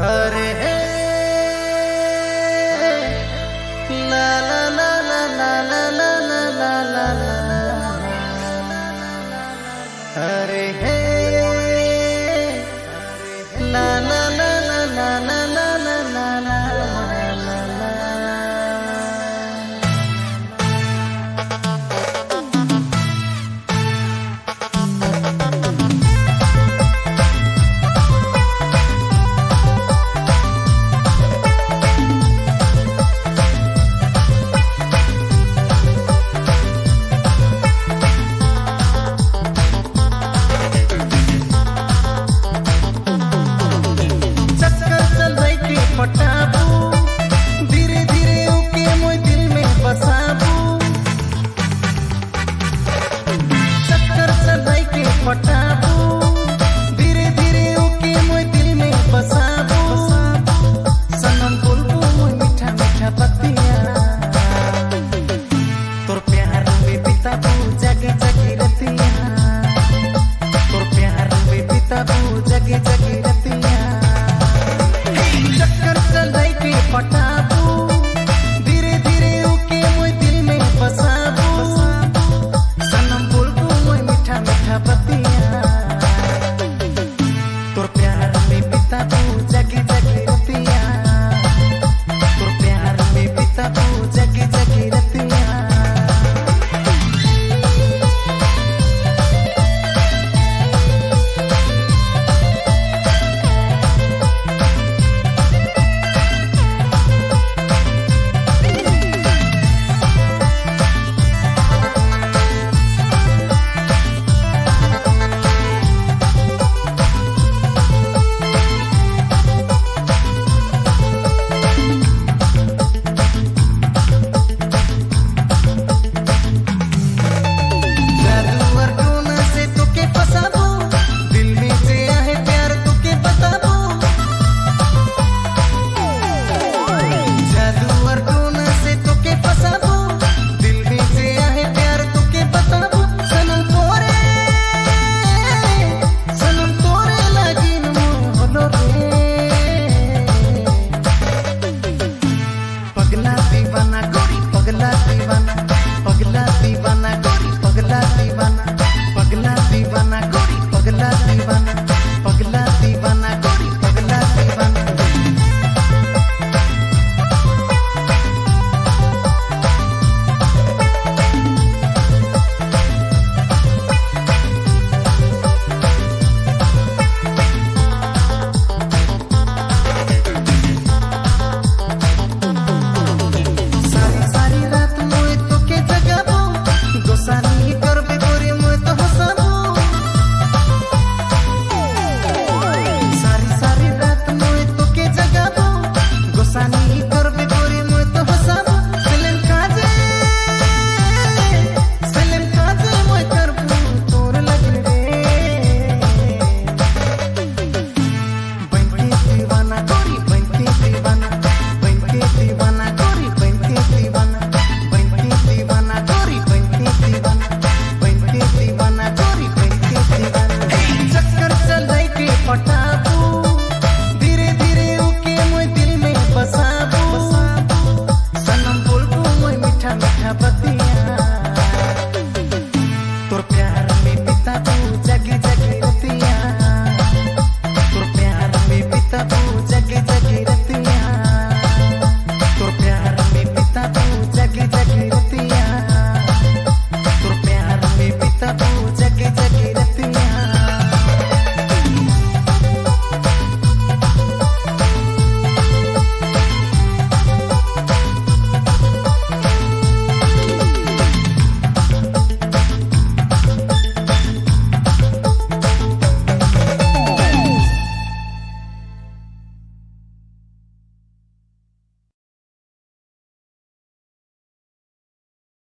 हरे ला दीवाना पगला दीवाना